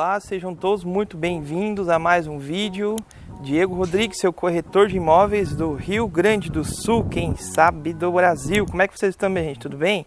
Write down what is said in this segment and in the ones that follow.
Olá, sejam todos muito bem-vindos a mais um vídeo. Diego Rodrigues, seu corretor de imóveis do Rio Grande do Sul, quem sabe do Brasil. Como é que vocês estão, gente? Tudo bem?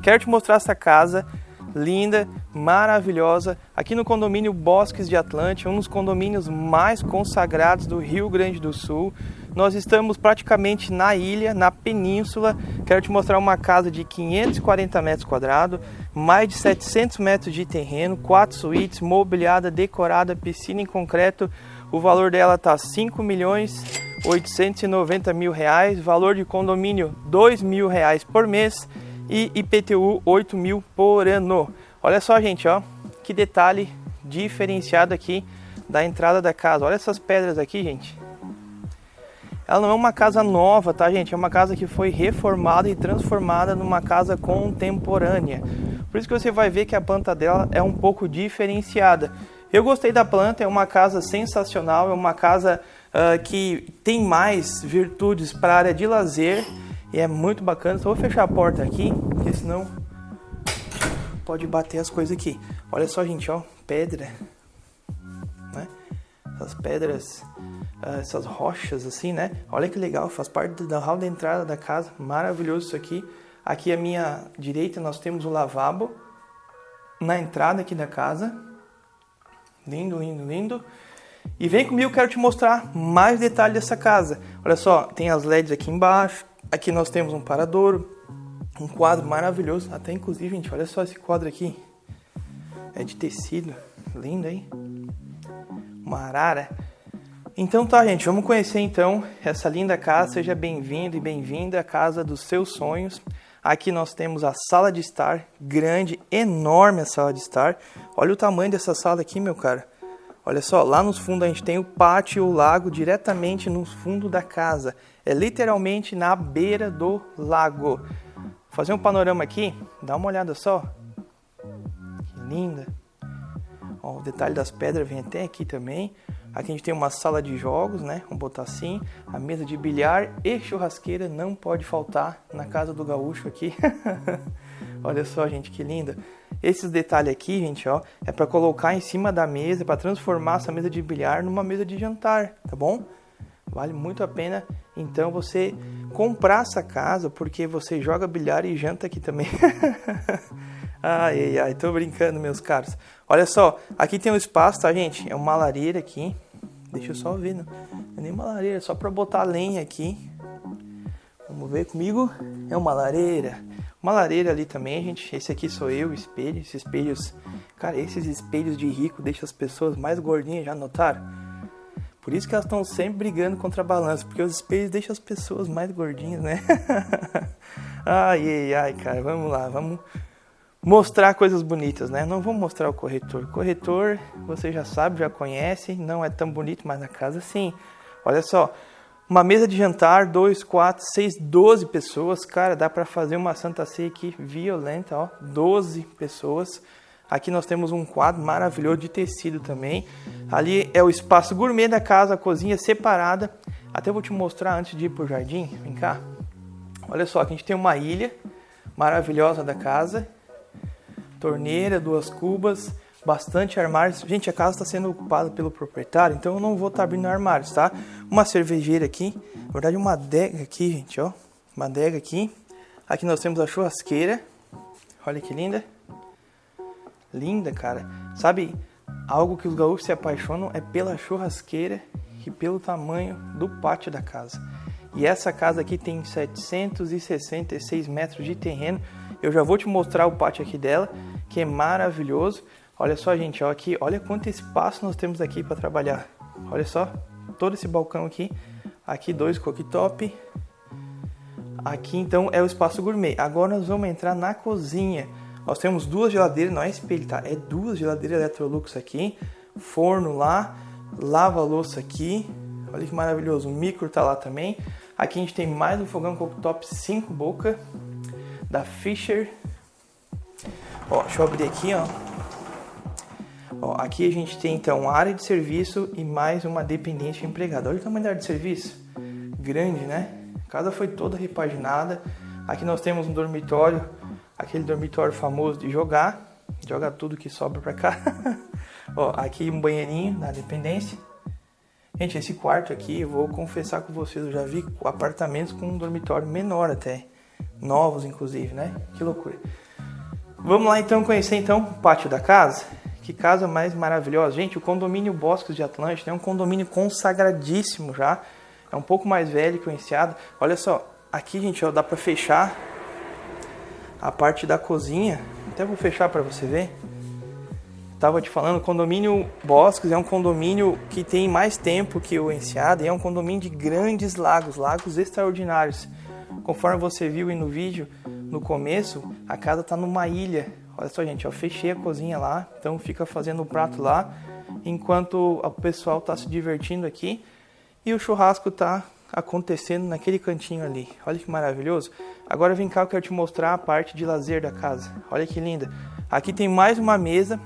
Quero te mostrar essa casa linda, maravilhosa, aqui no condomínio Bosques de Atlântia, um dos condomínios mais consagrados do Rio Grande do Sul. Nós estamos praticamente na ilha, na península. Quero te mostrar uma casa de 540 metros quadrados, mais de 700 metros de terreno, quatro suítes, mobiliada, decorada, piscina em concreto. O valor dela tá 5 milhões 890 mil reais, valor de condomínio 2 mil reais por mês e IPTU 8 mil por ano. Olha só, gente, ó, que detalhe diferenciado aqui da entrada da casa. Olha essas pedras aqui, gente. Ela não é uma casa nova, tá, gente? É uma casa que foi reformada e transformada numa casa contemporânea. Por isso que você vai ver que a planta dela é um pouco diferenciada. Eu gostei da planta, é uma casa sensacional, é uma casa uh, que tem mais virtudes para a área de lazer e é muito bacana. Só vou fechar a porta aqui, porque senão pode bater as coisas aqui. Olha só, gente, ó, pedra? Essas pedras, uh, essas rochas assim, né? Olha que legal, faz parte da hall da entrada da casa. Maravilhoso isso aqui. Aqui à minha direita nós temos o lavabo na entrada aqui da casa. Lindo, lindo, lindo. E vem comigo, quero te mostrar mais detalhes dessa casa. Olha só, tem as LEDs aqui embaixo, Aqui nós temos um paradouro, um quadro maravilhoso, até inclusive, gente, olha só esse quadro aqui. É de tecido, lindo, hein? Uma arara. Então tá, gente, vamos conhecer então essa linda casa. Seja bem-vindo e bem-vinda à casa dos seus sonhos. Aqui nós temos a sala de estar, grande, enorme a sala de estar. Olha o tamanho dessa sala aqui, meu cara. Olha só, lá nos fundos a gente tem o pátio e o lago diretamente no fundo da casa. É literalmente na beira do lago. Vou fazer um panorama aqui, dá uma olhada só. Que linda. Ó, o detalhe das pedras vem até aqui também. Aqui a gente tem uma sala de jogos, né? Vamos botar assim. A mesa de bilhar e churrasqueira não pode faltar na casa do gaúcho aqui. Olha só, gente, que linda. Esses detalhes aqui, gente, ó, é para colocar em cima da mesa, para transformar essa mesa de bilhar numa mesa de jantar, tá bom? Vale muito a pena, então, você comprar essa casa, porque você joga bilhar e janta aqui também. ai, ai, ai, tô brincando, meus caros. Olha só, aqui tem um espaço, tá, gente? É uma lareira aqui. Deixa eu só ver, não é nem uma lareira, é só para botar lenha aqui. Vamos ver comigo. É uma lareira. Uma lareira ali também, gente. Esse aqui sou eu, espelho. Esses espelhos. Cara, esses espelhos de rico deixam as pessoas mais gordinhas, já notaram? Por isso que elas estão sempre brigando contra a balança, porque os espelhos deixam as pessoas mais gordinhas, né? ai, ai, ai, cara, vamos lá, vamos mostrar coisas bonitas, né? Não vamos mostrar o corretor. Corretor, você já sabe, já conhece, não é tão bonito, mas na casa sim. Olha só, uma mesa de jantar, 2, 4, 6, 12 pessoas. Cara, dá para fazer uma Santa Ceia aqui violenta, ó. 12 pessoas. Aqui nós temos um quadro maravilhoso de tecido também. Ali é o espaço gourmet da casa, a cozinha separada. Até vou te mostrar antes de ir pro jardim. Vem cá. Olha só, aqui a gente tem uma ilha maravilhosa da casa. Torneira, duas cubas bastante armários. Gente, a casa está sendo ocupada pelo proprietário, então eu não vou estar tá abrindo armários, tá? Uma cervejeira aqui, na verdade uma adega aqui, gente, ó. Uma adega aqui. Aqui nós temos a churrasqueira. Olha que linda. Linda, cara. Sabe, algo que os gaúchos se apaixonam é pela churrasqueira e pelo tamanho do pátio da casa. E essa casa aqui tem 766 metros de terreno. Eu já vou te mostrar o pátio aqui dela, que é maravilhoso. Olha só, gente, ó, aqui, olha quanto espaço nós temos aqui para trabalhar. Olha só, todo esse balcão aqui. Aqui dois cooktop. Aqui então é o espaço gourmet. Agora nós vamos entrar na cozinha. Nós temos duas geladeiras, não é espelho, tá? É duas geladeiras Electrolux aqui. Forno lá, lava-louça aqui. Olha que maravilhoso, o micro tá lá também. Aqui a gente tem mais um fogão cooktop 5 boca da Fisher. Ó, deixa eu abrir aqui, ó. Ó, aqui a gente tem então área de serviço e mais uma dependente empregada. Olha o tamanho da área de serviço. Grande, né? Casa foi toda repaginada. Aqui nós temos um dormitório, aquele dormitório famoso de jogar. Joga tudo que sobra pra cá. Ó, aqui um banheirinho na dependência. Gente, esse quarto aqui, eu vou confessar com vocês, eu já vi apartamentos com um dormitório menor até. Novos, inclusive, né? Que loucura. Vamos lá então conhecer então o pátio da casa. Que casa mais maravilhosa. Gente, o condomínio Bosques de Atlântida é um condomínio consagradíssimo já. É um pouco mais velho que o Enseado. Olha só, aqui, gente, ó, dá para fechar a parte da cozinha. Até vou fechar para você ver. Tava te falando, o condomínio Bosques é um condomínio que tem mais tempo que o Enseado e é um condomínio de grandes lagos, lagos extraordinários. Conforme você viu aí no vídeo, no começo, a casa tá numa ilha. Olha só, gente, eu fechei a cozinha lá, então fica fazendo o prato lá, enquanto o pessoal tá se divertindo aqui e o churrasco tá acontecendo naquele cantinho ali. Olha que maravilhoso. Agora vem cá, eu quero te mostrar a parte de lazer da casa. Olha que linda. Aqui tem mais uma mesa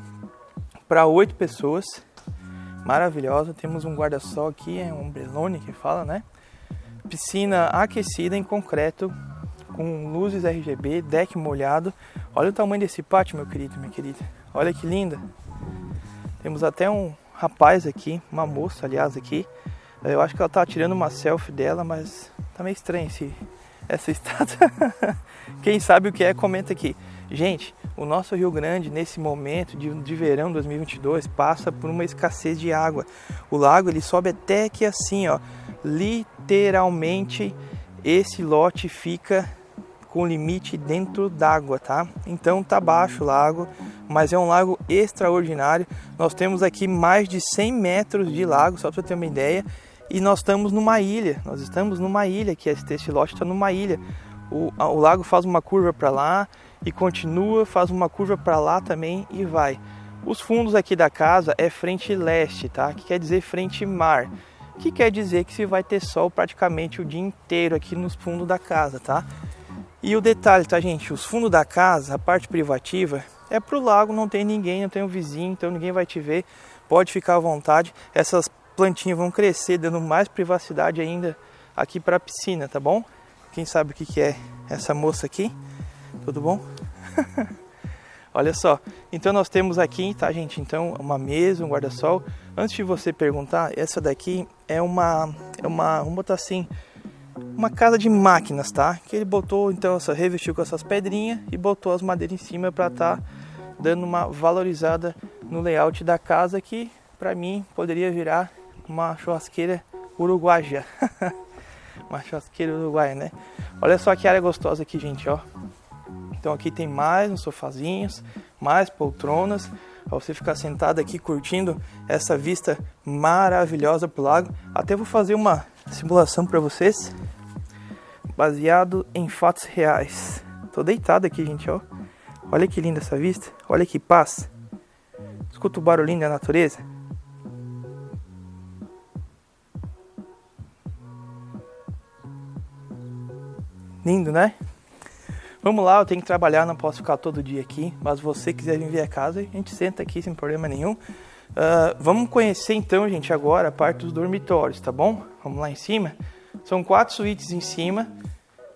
para oito pessoas. Maravilhosa. Temos um guarda-sol aqui, é um ombrelone que fala, né? Piscina aquecida em concreto, com luzes RGB, deck molhado. Olha o tamanho desse pátio, meu querido, minha querida. Olha que linda. Temos até um rapaz aqui, uma moça, aliás, aqui, eu acho que ela tá tirando uma selfie dela, mas tá meio estranho esse, essa estátua. Quem sabe o que é, comenta aqui. Gente, o nosso Rio Grande, nesse momento de, de verão 2022, passa por uma escassez de água. O lago ele sobe até aqui assim, ó. Literalmente, esse lote fica com limite dentro d'água, tá? Então tá baixo o lago, mas é um lago extraordinário. Nós temos aqui mais de 100 metros de lago, só para você ter uma ideia e nós estamos numa ilha. Nós estamos numa ilha, que este lote está numa ilha. O, o lago faz uma curva para lá e continua, faz uma curva para lá também e vai. Os fundos aqui da casa é frente leste, tá? Que quer dizer frente mar. Que quer dizer que se vai ter sol praticamente o dia inteiro aqui nos fundos da casa, tá? E o detalhe, tá, gente? Os fundos da casa, a parte privativa, é pro lago, não tem ninguém, não tem um vizinho, então ninguém vai te ver. Pode ficar à vontade. Essas plantinhas vão crescer, dando mais privacidade ainda aqui para a piscina, tá bom? Quem sabe o que, que é essa moça aqui? Tudo bom? Olha só, então nós temos aqui, tá gente? Então, uma mesa, um guarda-sol. Antes de você perguntar, essa daqui é uma, é uma, vamos botar assim, uma casa de máquinas, tá? Que ele botou, então, essa revestiu com essas pedrinhas e botou as madeiras em cima para estar tá dando uma valorizada no layout da casa que, para mim, poderia virar uma churrasqueira uruguaia. uma churrasqueira uruguaia, né? Olha só que área gostosa aqui, gente, ó. Então aqui tem mais uns sofazinhos, mais poltronas, para você ficar sentado aqui curtindo essa vista maravilhosa pro lago. Até vou fazer uma simulação para vocês, baseado em fatos reais. Tô deitado aqui, gente, ó. Olha que linda essa vista, olha que paz. Escuta o barulhinho da natureza. Lindo, né? Vamos lá, eu tenho que trabalhar, não posso ficar todo dia aqui. Mas você quiser vir ver a casa, a gente senta aqui sem problema nenhum. Uh, vamos conhecer então, gente, agora a parte dos dormitórios, tá bom? Vamos lá em cima. São quatro suítes em cima,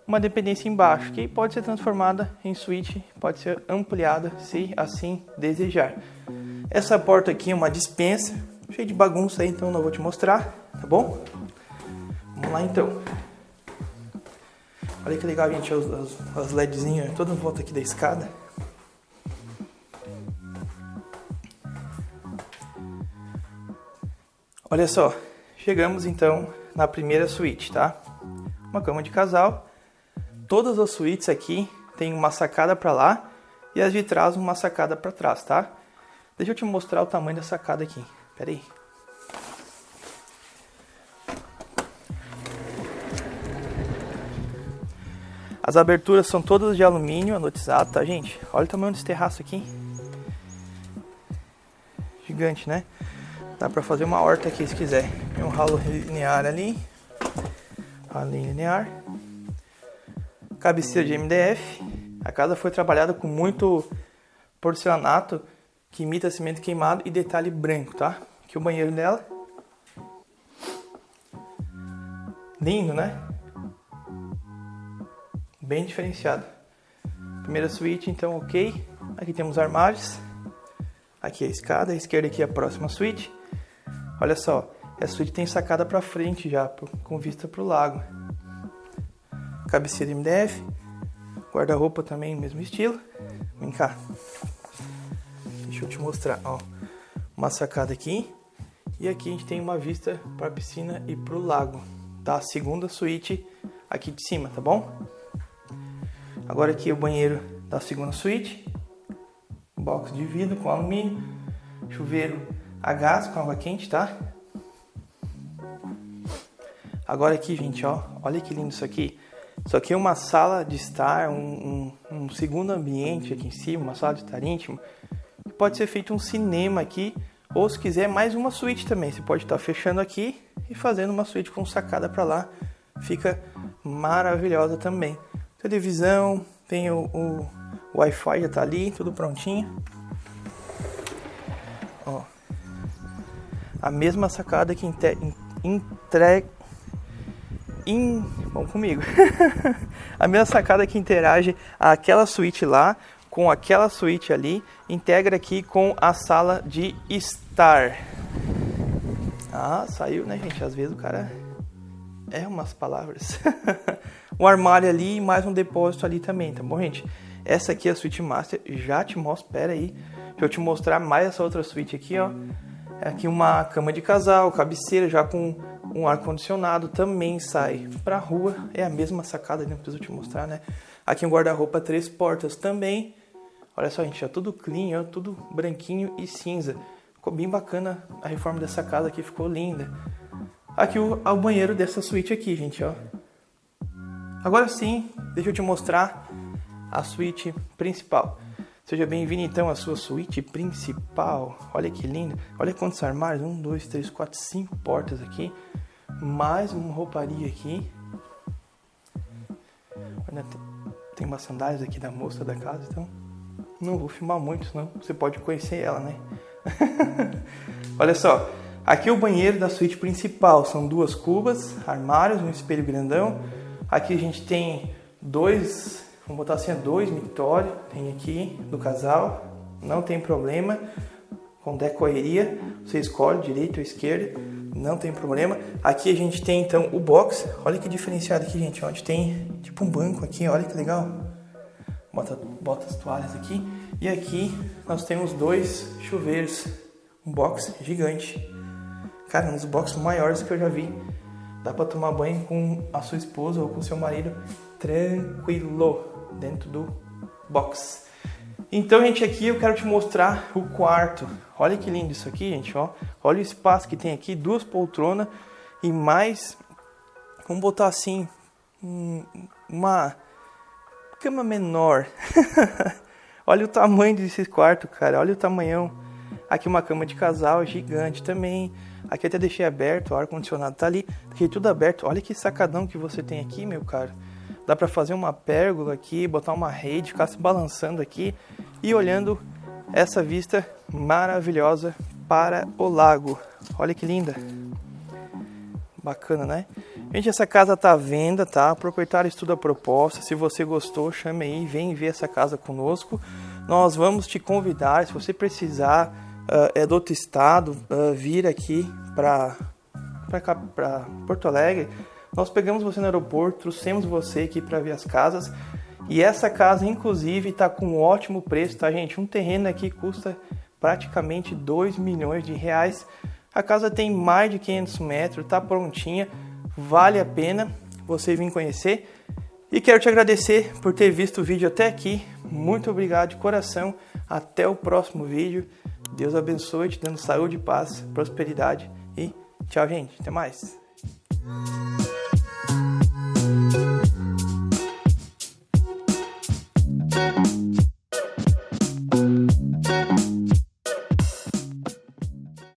uma dependência embaixo, que pode ser transformada em suíte, pode ser ampliada se assim desejar. Essa porta aqui é uma dispensa, cheia de bagunça aí, então não vou te mostrar, tá bom? Vamos lá então. Olha que legal, gente, as, as, as LEDzinhas toda em volta aqui da escada. Olha só, chegamos então na primeira suíte, tá? Uma cama de casal. Todas as suítes aqui tem uma sacada para lá e as de trás uma sacada para trás, tá? Deixa eu te mostrar o tamanho da sacada aqui. Pera aí. As aberturas são todas de alumínio anodizado, tá, gente? Olha o tamanho desse terraço aqui. Gigante, né? Dá pra fazer uma horta aqui se quiser. Tem um ralo linear ali. Ralo linear. Cabeceira de MDF. A casa foi trabalhada com muito porcelanato que imita cimento queimado e detalhe branco, tá? Aqui o banheiro dela. Lindo, né? Bem diferenciado. Primeira suíte, então, ok. Aqui temos armários. Aqui é a escada, à esquerda aqui é a próxima suíte. Olha só, essa suíte tem sacada para frente já, com vista para o lago. Cabeceira MDF, guarda-roupa também, mesmo estilo. Vem cá. Deixa eu te mostrar, ó. Uma sacada aqui. E aqui a gente tem uma vista para a piscina e para o lago. Da segunda suíte aqui de cima, tá bom? Agora aqui é o banheiro da segunda suíte. Box de vidro com alumínio. Chuveiro a gás com água quente, tá? Agora aqui, gente, ó. Olha que lindo isso aqui. Isso aqui é uma sala de estar, um, um, um segundo ambiente aqui em cima, uma sala de estar íntimo. Pode ser feito um cinema aqui, ou se quiser mais uma suíte também. Você pode estar fechando aqui e fazendo uma suíte com sacada para lá. Fica maravilhosa também. Televisão, tem o, o, Wi-Fi já tá ali, tudo prontinho. Ó, a mesma sacada que entrega in... Vamos comigo. a mesma sacada que interage aquela suíte lá com aquela suíte ali, integra aqui com a sala de estar. Ah, saiu, né, gente? Às vezes o cara é umas palavras. um armário ali e mais um depósito ali também, tá bom, gente? Essa aqui é a suíte master, já te mostro, pera aí. Deixa eu te mostrar mais essa outra suíte aqui, ó. É aqui uma cama de casal, cabeceira já com um ar-condicionado também sai pra rua. É a mesma sacada, não preciso te mostrar, né? Aqui um guarda-roupa três portas também. Olha só, gente, é tudo clean, ó, tudo branquinho e cinza. Ficou bem bacana a reforma dessa casa aqui, ficou linda. Aqui o, o banheiro dessa suíte aqui, gente, ó. Agora sim, deixa eu te mostrar a suíte principal. Seja bem-vindo então à sua suíte principal. Olha que lindo. Olha quantos armários. Um, dois, três, quatro, cinco portas aqui. Mais uma rouparia aqui. Olha, tem umas sandálias aqui da moça da casa, então não vou filmar muito, senão você pode conhecer ela, né? Olha só, aqui é o banheiro da suíte principal. São duas cubas, armários, um espelho grandão. Aqui a gente tem dois Vamos botar assim, dois mictórios, tem aqui do casal, não tem problema. Com decoeria, você escolhe direita ou esquerda, não tem problema. Aqui a gente tem então o box, olha que diferenciado aqui, gente, onde tem tipo um banco aqui, olha que legal. Bota, bota as toalhas aqui. E aqui nós temos dois chuveiros, um box gigante. Cara, um dos boxes maiores que eu já vi. Dá para tomar banho com a sua esposa ou com seu marido tranquilo dentro do box. Então, gente, aqui eu quero te mostrar o quarto. Olha que lindo isso aqui, gente, ó. Olha o espaço que tem aqui, duas poltronas e mais, vamos botar assim, uma cama menor. olha o tamanho desse quarto, cara, olha o tamanhão. Aqui uma cama de casal gigante também. Aqui até deixei aberto, o ar-condicionado tá ali. Deixei tudo aberto. Olha que sacadão que você tem aqui, meu cara. Dá para fazer uma pérgola aqui, botar uma rede, ficar se balançando aqui e olhando essa vista maravilhosa para o lago. Olha que linda. Bacana, né? Gente, essa casa tá à venda, tá? O proprietário estuda a proposta. Se você gostou, chame aí, vem ver essa casa conosco. Nós vamos te convidar, se você precisar, uh, é do outro estado, uh, vir aqui para Porto Alegre nós pegamos você no aeroporto, trouxemos você aqui para ver as casas. E essa casa, inclusive, está com um ótimo preço, tá, gente? Um terreno aqui custa praticamente 2 milhões de reais. A casa tem mais de 500 metros, tá prontinha, vale a pena você vir conhecer. E quero te agradecer por ter visto o vídeo até aqui. Muito obrigado de coração. Até o próximo vídeo. Deus abençoe, te dando saúde, paz, prosperidade e tchau, gente. Até mais.